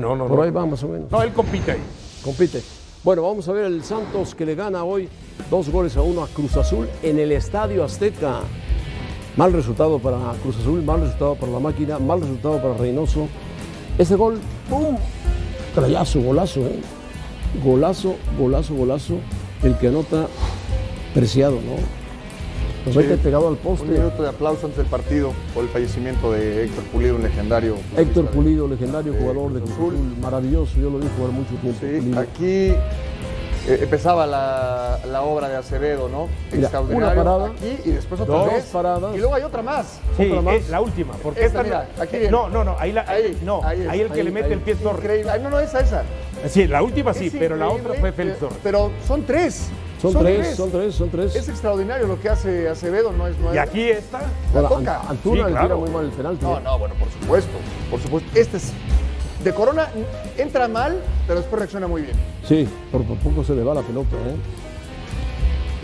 No, no, Por no. ahí va más o menos. No, él compite ahí. Compite. Bueno, vamos a ver el Santos que le gana hoy dos goles a uno a Cruz Azul en el Estadio Azteca. Mal resultado para Cruz Azul, mal resultado para la máquina, mal resultado para Reynoso. Ese gol, ¡pum! Trayazo, golazo, ¿eh? Golazo, golazo, golazo. El que anota preciado, ¿no? Sí. mete pegado al Un poste. minuto de aplauso antes del partido por el fallecimiento de Héctor Pulido, un legendario. Héctor Pulido, legendario de jugador de Cruz maravilloso, yo lo vi jugar mucho tiempo. Sí, Pulido. aquí eh, empezaba la, la obra de Acevedo, ¿no? Mira, Extraordinario. una parada, Aquí y después otra dos vez. paradas. Y luego hay otra más. Sí, Otra más. es la última. Porque Esta, esta, mira, no, aquí viene. no, no, no, ahí, la, Ahí, no, ahí, es, el que ahí, le mete ahí. el pie es Torres. Increíble. Ay, no, no, esa, esa. Sí, la última sí, pero la otra fue eh, Félix Torres. Pero son tres. Son, tres, son tres, son tres. Es extraordinario lo que hace Acevedo, no es nuevo. Y aquí está. la toca. Ant- Antuna Sí, le claro. tira muy mal el penalti. No, ¿eh? no, bueno, por supuesto. Por supuesto. Este es. De Corona entra mal, pero después reacciona muy bien. Sí, por, por poco se le va la pelota. ¿eh?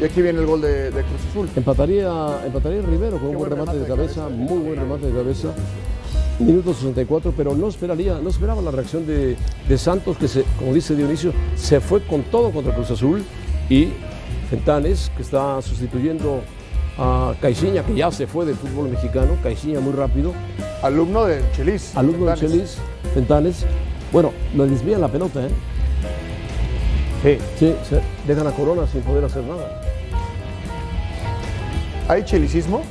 Y aquí viene el gol de, de Cruz Azul. Empataría, empataría Rivero con un Qué buen buen remate de remate de cabeza, cabeza. muy buen remate de cabeza. Minuto 64, pero no esperaría, no esperaba la reacción de, de Santos, que se, como dice Dionisio, se fue con todo contra Cruz Azul y Fentanes, que está sustituyendo a Caixinha, que ya se fue del fútbol mexicano, Caixinha muy rápido, Alumno de Chelis. alumno de Fentanes. Chelis, Fentanes. Bueno, lo desvían la pelota, ¿eh? Sí. Sí, se dejan a Corona sin poder hacer nada. ¿Hay chelicismo?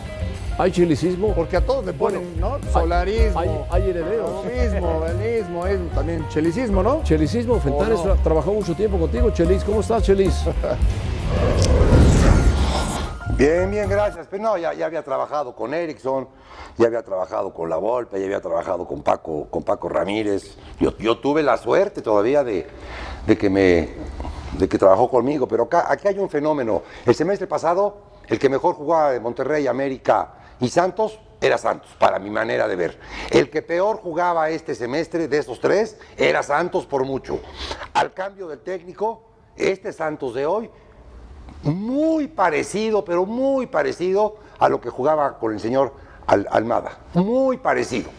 Hay chilicismo, Porque a todos le ponen, Bueno, ¿no? Solarismo. hay, hay herederos. Mismo, es también chelicismo, ¿no? Chelicismo, Fentanes ¿O no? tra- trabajó mucho tiempo contigo, Chelis. ¿Cómo estás, Chelis? Bien, bien, gracias. Pero no, ya, ya había trabajado con Erickson, ya había trabajado con La Volpe, ya había trabajado con Paco, con Paco Ramírez. Yo, yo tuve la suerte todavía de, de que me de que trabajó conmigo, pero acá, aquí hay un fenómeno. El semestre pasado, el que mejor jugaba de Monterrey, América y Santos era Santos, para mi manera de ver. El que peor jugaba este semestre de esos tres era Santos por mucho. Al cambio del técnico, este Santos de hoy muy parecido, pero muy parecido a lo que jugaba con el señor Al- Almada. Muy parecido.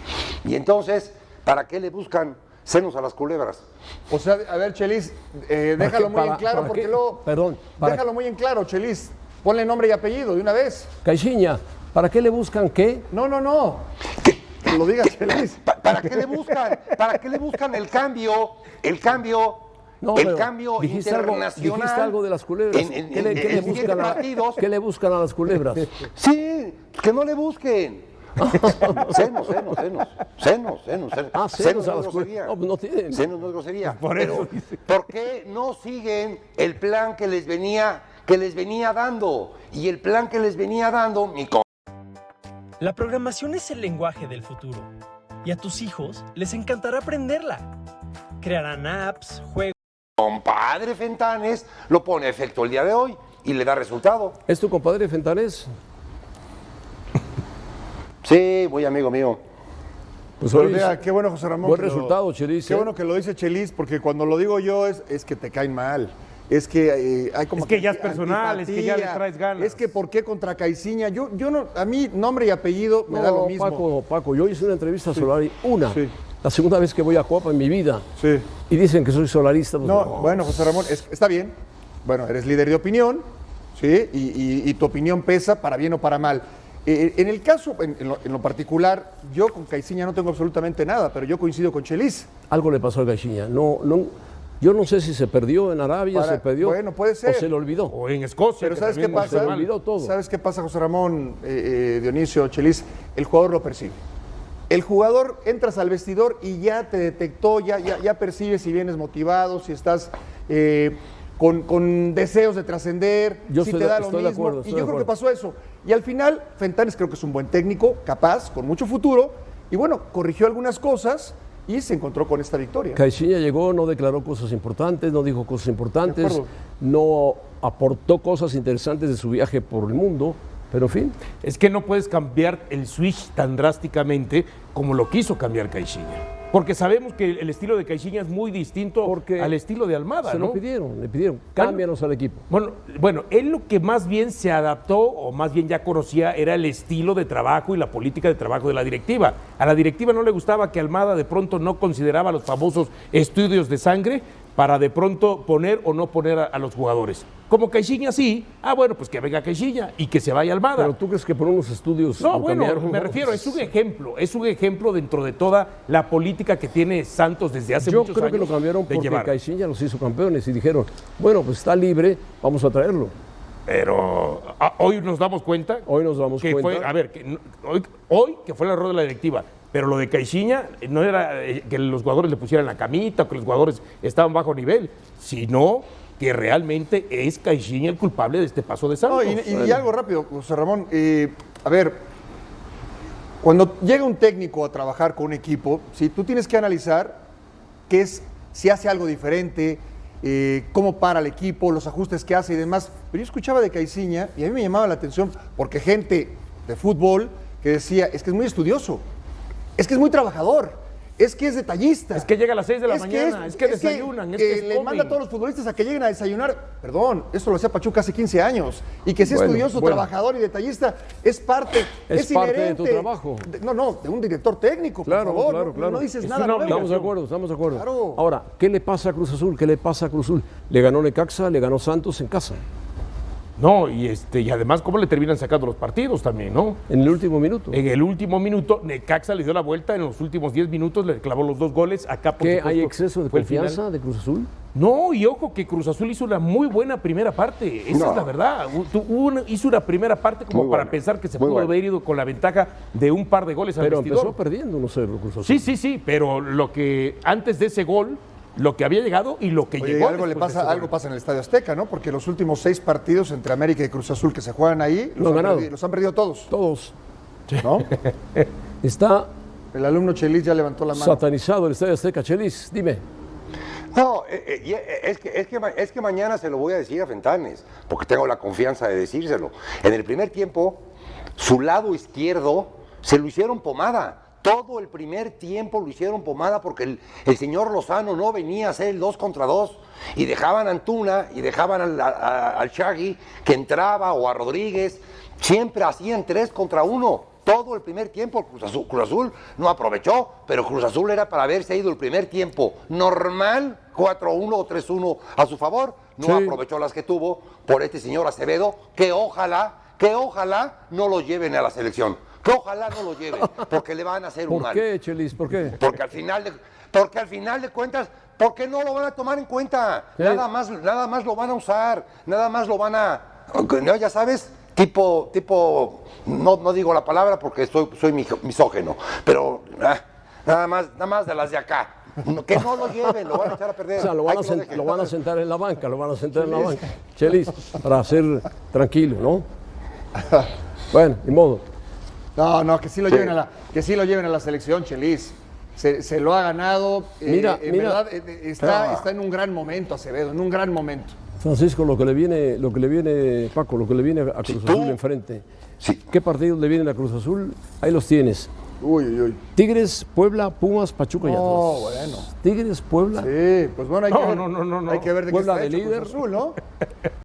Y entonces, ¿para qué le buscan senos a las culebras? O sea, a ver, Chelis, eh, ¿Para déjalo qué? muy Para- en claro, porque qué? luego. Perdón, Déjalo muy en claro, Chelis. Ponle nombre y apellido de una vez. Caixinha, ¿para qué le buscan qué? No, no, no. Que lo diga Chelis. Pa- ¿Para qué le buscan? ¿Para qué le buscan el cambio? El cambio. No, el pero cambio dijiste algo, internacional. dijiste algo de las culebras. En- en- ¿Qué, le, en- qué le buscan a, qué le buscan a las culebras? Sí, que no le busquen. senos, senos, senos. Senos, senos, senos. Ah, Senos celos a no las grosería. culebras. No, no tienen. Senos no es grosería. Por Pero, eso dice. ¿Por qué no siguen el plan que les venía, que les venía dando? Y el plan que les venía dando, mi co- La programación es el lenguaje del futuro y a tus hijos les encantará aprenderla. Crearán apps, juegos. compadre Fentanes lo pone a efecto el día de hoy y le da resultado. ¿Es tu compadre Fentanes? Sí, muy amigo mío. Pues hoy mira, qué bueno, José Ramón. buen resultado, Chelis. Qué ¿eh? bueno que lo dice Chelis, porque cuando lo digo yo es, es que te caen mal. Es que eh, hay como Es que ya es personal, es que ya le traes ganas. Es que ¿por qué contra Caiciña? Yo, yo no, a mí nombre y apellido me No, da lo mismo. Paco, Paco, yo hice una entrevista a Solari, una, Sí. la segunda vez que voy a Copa en mi vida, Sí. y dicen que soy solarista. pues, No, bueno, José Ramón, es- está bien. Bueno, eres líder de opinión, ¿sí? Y, y- y tu opinión pesa para bien o para mal. Eh, en el caso, en, en lo, en lo particular, yo con Caiciña no tengo absolutamente nada, pero yo coincido con Chelis. Algo le pasó a Caixinha. No, no, yo no sé si se perdió en Arabia, Para- se perdió. bueno, puede ser. O se le olvidó. O en Escocia. Pero que ¿sabes qué pasa? se mal. olvidó todo. ¿Sabes qué pasa, José Ramón, eh, eh, Dionisio, Chelis? El jugador lo percibe. El jugador entras al vestidor y ya te detectó, ya, ya, ya percibe si vienes motivado, si estás eh, con, con deseos de trascender, Yo si te de- da lo estoy de mismo. acuerdo, y yo creo que pasó eso. Y al final, Fentanes creo que es un buen técnico, capaz, con mucho futuro, y bueno, corrigió algunas cosas y se encontró con esta victoria. Caixinha llegó, no declaró cosas importantes, no dijo cosas importantes, no aportó cosas interesantes de su viaje por el mundo, pero en fin. Es que no puedes cambiar el switch tan drásticamente como lo quiso cambiar Caixinha. Porque sabemos que el estilo de Caixinha es muy distinto Porque al estilo de Almada, Se ¿no? lo pidieron, le pidieron, cámbianos al equipo. Bueno, bueno, él lo que más bien se adaptó, o más bien ya conocía, era el estilo de trabajo y la política de trabajo de la directiva. A la directiva no le gustaba que Almada de pronto no consideraba los famosos estudios de sangre para de pronto poner o no poner a, a los jugadores. Como Caixinha sí, ah bueno, pues que venga Caixinha y que se vaya Almada. Pero tú crees que por unos estudios. No, bueno, me refiero, es un ejemplo, es un ejemplo dentro de toda la política que tiene Santos desde hace Yo muchos creo años. que lo cambiaron porque. Caixinha los hizo campeones y dijeron, bueno, pues está libre, vamos a traerlo. Pero ah, hoy nos damos cuenta. Hoy nos damos que cuenta. Fue, a ver, que hoy, hoy que fue el error de la directiva. Pero lo de Caixinha no era eh, que los jugadores le pusieran la camita o que los jugadores estaban bajo nivel, sino que realmente es Caixinha el culpable de este paso de No, Santos. y, y- y algo rápido, José Ramón. eh, a ver, cuando llega un técnico a trabajar con un equipo, si tú tienes que analizar qué es, si hace algo diferente, eh, cómo para el equipo, los ajustes que hace y demás. Pero yo escuchaba de Caiciña y a mí me llamaba la atención porque gente de fútbol que decía, es que es muy estudioso, es que es muy trabajador, es que es detallista. Es que llega a las 6 de la Es que mañana, es, que desayunan, es que que, es le manda a todos los futbolistas a que lleguen a desayunar. Perdón, eso lo hacía Pachuca hace 15 años. Y que sea Bueno, estudioso, bueno. trabajador y detallista es parte, Es es, parte de tu trabajo. de- no, no, de un director técnico, por Claro, favor. claro, no, claro. no dices Es nada nuevo. Estamos de acuerdo, estamos de acuerdo. Claro. Ahora, ¿qué le pasa a Cruz Azul? ¿Qué le pasa a Cruz Azul? Le ganó Necaxa, le ganó Santos en casa, No, y, este, y además cómo le terminan sacando los partidos también, ¿no? en el último minuto. En el último minuto, Necaxa le dio la vuelta, en los últimos 10 minutos le clavó los dos goles. Acá, por ¿Qué supuesto, hay exceso de confianza de Cruz Azul? No, y ojo que Cruz Azul hizo una muy buena primera parte. Esa No. es la verdad. Una- hizo una primera parte como Muy para buena, pensar que se muy pudo buena. haber ido con la ventaja de un par de goles al Pero vestidor. empezó perdiendo 1-0 Cruz Azul. Sí, sí, sí, pero lo que antes de ese gol, lo que había llegado y lo que Oye, llegó. algo le pasa, algo pasa en el Estadio Azteca, ¿no? Porque los últimos seis partidos entre América y Cruz Azul que se juegan ahí, Lo los, han perdido, los han perdido todos, Todos. ¿no? Está El alumno Chelis ya levantó la mano. satanizado el Estadio Azteca. Chelis, dime. No, eh, eh, eh, es, que, es, que, es que mañana se lo voy a decir a Fentanes, porque tengo la confianza de decírselo. En el primer tiempo, su lado izquierdo se lo hicieron pomada. Todo el primer tiempo lo hicieron pomada porque el, el señor Lozano no venía a hacer el 2 contra 2 y dejaban a Antuna y dejaban al, a- al Shaggy que entraba o a Rodríguez. Siempre hacían 3 contra 1. Todo el primer tiempo Cruz Azul, Cruz Azul no aprovechó, pero Cruz Azul era para haberse ido el primer tiempo normal, 4-1 o 3-1 a su favor. No Sí. aprovechó las que tuvo por este señor Acevedo, que ojalá, que ojalá no lo lleven a la selección. Que ojalá no lo lleven, porque le van a hacer un ¿Por mal. qué, Chelis? ¿Por qué? Porque al final de, porque al final de cuentas, ¿por qué no lo van a tomar en cuenta? Sí. Nada más, nada más lo van a usar, nada más lo van a, no, ya sabes, tipo, tipo, no, no digo la palabra porque soy, soy misógeno, pero ah, nada más, nada más de las de acá. Que no lo lleven, lo van a echar a perder. O sea, lo van, a lo van a sentar en la banca, lo van a sentar en la banca. Chelis, para ser tranquilo, ¿no? Bueno, ni modo. No, no, que sí lo Sí. lleven a la, que sí lo lleven a la selección, Chelis. Se, se lo ha ganado. eh, Mira, en mira. verdad, eh, eh, está, Ah. está en un gran momento, Acevedo, en un gran momento. Francisco, lo que le viene, lo que le viene, Paco, lo que le viene a Cruz Azul enfrente. Sí. ¿Qué partidos le vienen a Cruz Azul? Ahí los tienes. Uy, uy, uy. Tigres, Puebla, Pumas, Pachuca y No, Atlas. bueno. Tigres, Puebla. Sí, pues bueno, hay No, que ver, no, no, no, no. Hay que ver de qué Puebla está de hecho Cruz líder. Azul, ¿no?